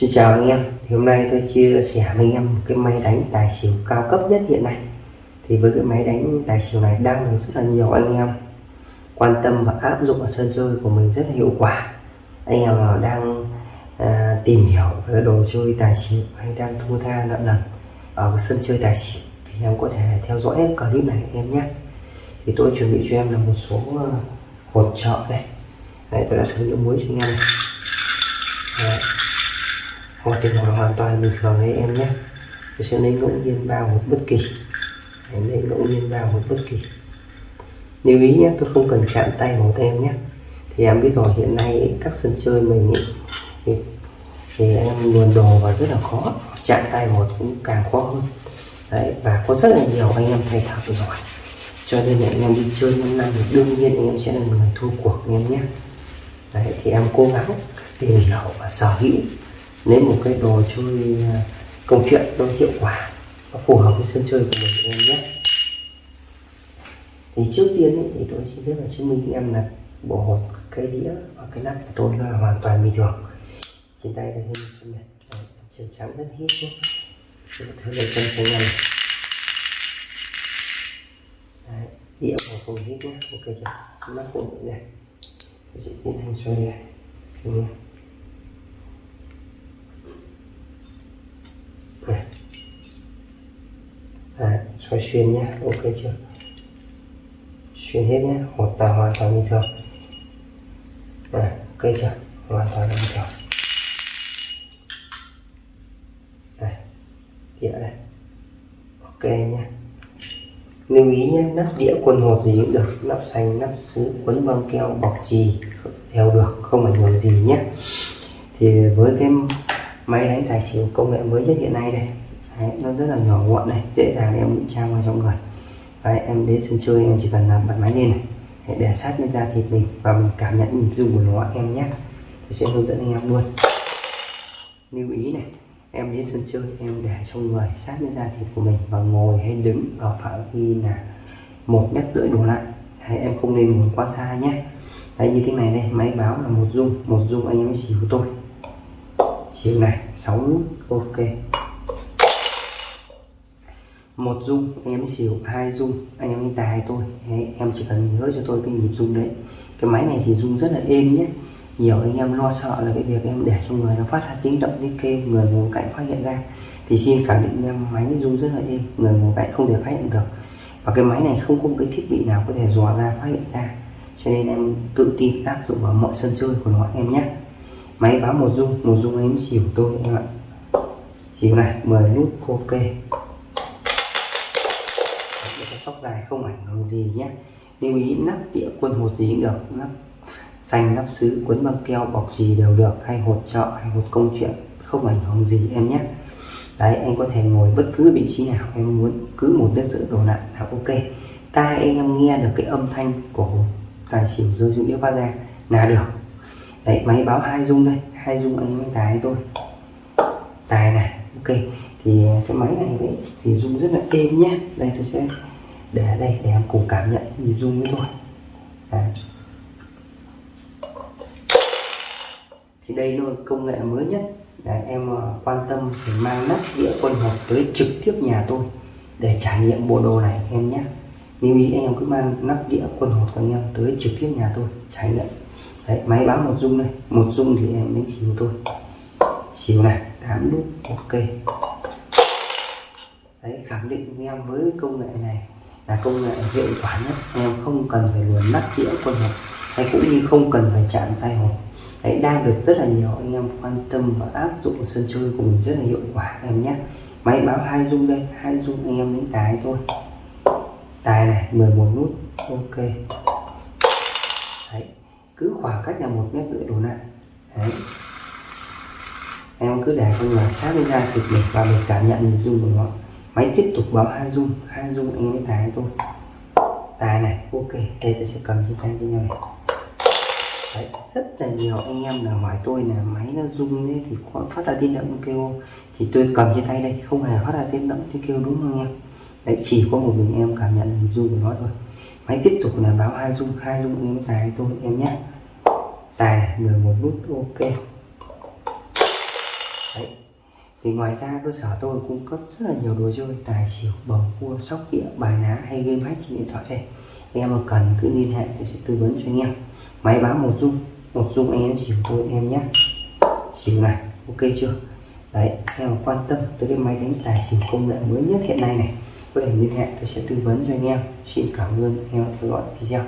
Xin chào anh em. Thì hôm nay tôi chia sẻ với anh em một cái máy đánh tài xỉu cao cấp nhất hiện nay. Thì với cái máy đánh tài xỉu này đang được rất là nhiều anh em quan tâm và áp dụng ở sân chơi của mình rất là hiệu quả. Anh em nào đang à, tìm hiểu về đồ chơi tài xỉu hay đang thua tha nợ nần ở sân chơi tài xỉu thì em có thể theo dõi clip này em nhé. Thì tôi chuẩn bị cho em là một số à, hỗ trợ đây. Đây tôi đã thử những muối cho anh em này hoặc tình hoàn hoàn toàn bình thường đấy em nhé. Tôi sẽ lấy ngẫu nhiên bao hột bất kỳ. Em lấy ngẫu nhiên bao hột bất kỳ. Lưu ý nhé tôi không cần chạm tay hột em nhé. Thì em biết rồi hiện nay các sân chơi mình ý, thì, thì em luồn đồ và rất là khó. Chạm tay hột cũng càng khó hơn. Đấy và có rất là nhiều anh em thầy thợ giỏi cho nên là anh em đi chơi năm năm thì đương nhiên anh em sẽ là người thua cuộc anh em nhé. Đấy thì em cố gắng tìm hiểu và sở hữu lấy một cái đồ chơi à, công chuyện nó hiệu quả nó phù hợp với sân chơi của mình em nhé. Thì trước tiên ấy, thì tôi xin phép là chứng minh em là bộ hột cái đĩa và cái nắp của tôi là hoàn toàn bình thường. Trên tay đây hình này trơn trắng rất hít nhé. Tôi thử lấy chân cho này. Đấy, đĩa của không hít nhé. Ok chưa? Nắp cũng vậy này tôi sẽ tiến hành xoay này Đúng không? này à, xoay xuyên nhé ok chưa? Xuyên hết nhé một tàu hoàn toàn bình thường. À, ok chưa? Hoàn toàn bình thường. Này đĩa đây, ok nhé. Lưu ý nhé nắp đĩa quần hột gì cũng được nắp xanh nắp sứ quấn băng keo bọc trì đều được không ảnh hưởng gì nhé. Thì với cái máy đánh tài xỉu công nghệ mới nhất hiện nay đây Đấy, nó rất là nhỏ gọn này dễ dàng em ngụy trang vào trong người. Đấy, em đến sân chơi em chỉ cần làm bật máy lên này. Đấy, để sát lên da thịt mình và mình cảm nhận nhịp rung của nó em nhé. Tôi sẽ hướng dẫn anh em luôn. Lưu ý này em đến sân chơi em để trong người sát lên da thịt của mình và ngồi hay đứng ở phạm vi là một mét rưỡi đổ lại. Đấy, em không nên ngồi quá xa nhé. Đấy như thế này đây máy báo là một dung một dung anh em xỉu của tôi xỉu này 6 nút ok một dung anh em xỉu hai dung. Anh em đi tài tôi. Đấy, em chỉ cần nhớ cho tôi cái nhịp dung đấy. Cái máy này thì dung rất là êm nhé. Nhiều anh em lo sợ là cái việc em để trong người nó phát ra tiếng động đi kêu người ngồi cạnh phát hiện ra. Thì xin khẳng định em máy dung rất là êm người ngồi cạnh không thể phát hiện được. Và cái máy này không có một cái thiết bị nào có thể dò ra phát hiện ra. Cho nên em tự tin áp dụng vào mọi sân chơi của nó em nhé. Máy báo một dung một dung em xỉu tôi em ạ. Xỉu này 10 nút ok cái sóc dài không ảnh hưởng gì nhé. Lưu ý nắp đĩa quân hột gì cũng được, nắp xanh, nắp sứ, quấn băng keo, bọc gì đều được, hay hột chợ, hay hột công chuyện, không ảnh hưởng gì em nhé. Đấy, anh có thể ngồi bất cứ vị trí nào, em muốn cứ một đất giữ đồ lại là ok. Tai anh em nghe được cái âm thanh của tài xỉu rơi xuống đĩa phát ra là được. Đấy, máy báo hai dung đây, hai dung anh em tài tôi tài này, ok thì à, cái máy này đấy thì dung rất là êm nhé đây, tôi sẽ để ở đây để em cùng cảm nhận nhịp dung với tôi. Đấy. thì đây là công nghệ mới nhất. Để em à, quan tâm thì mang nắp đĩa quân hộp tới trực tiếp nhà tôi để trải nghiệm bộ đồ này em nhé lưu ý anh em cứ mang nắp đĩa quân hộp của anh em tới trực tiếp nhà tôi trải nghiệm. Đấy, máy báo một dung này một dung thì em đánh xỉu tôi xỉu này, tám nút, ok đấy, khẳng định với em với công nghệ này là công nghệ hiệu quả nhất. Em không cần phải luồn nắp đĩa quân hộp, hay cũng như không cần phải chạm tay hộp. Đấy, đang được rất là nhiều anh em quan tâm và áp dụng ở sân chơi của mình rất là hiệu quả, em nhé. Máy báo hai dung đây, hai dung anh em đánh tài thôi. Tài này 11 nút, ok. Đấy, cứ khoảng cách là một mét rưỡi đổ lại đấy. Em cứ để cho người sát với da thịt mình và mình cảm nhận nhịp dung của nó máy tiếp tục bấm hai dung hai dung anh mới tài thôi. Tài này ok đây tôi sẽ cầm trên tay cho nhau này. Đấy, rất là nhiều anh em là hỏi tôi là máy nó rung ấy thì có phát ra tiếng động kêu thì tôi cầm trên tay đây không hề phát ra tiếng động tiếng kêu đúng không em? Đấy chỉ có một mình em cảm nhận được rung của nó thôi. Máy tiếp tục là báo hai dung hai dung em tài tôi em nhé. Tài này 11 nút ok. Đấy thì ngoài ra, cơ sở tôi cung cấp rất là nhiều đồ chơi, tài xỉu bầu cua, sóc đĩa, bài ná hay game hack trên điện thoại đây. Anh em mà cần cứ liên hệ, tôi sẽ tư vấn cho anh em. Máy báo một dung một dung anh em xỉu tôi anh em nhé. Xỉu này, ok chưa? Đấy, em quan tâm tới cái máy đánh tài xỉu công nghệ mới nhất hiện nay này, có thể liên hệ, tôi sẽ tư vấn cho anh em. Xin cảm ơn anh em theo dõi video.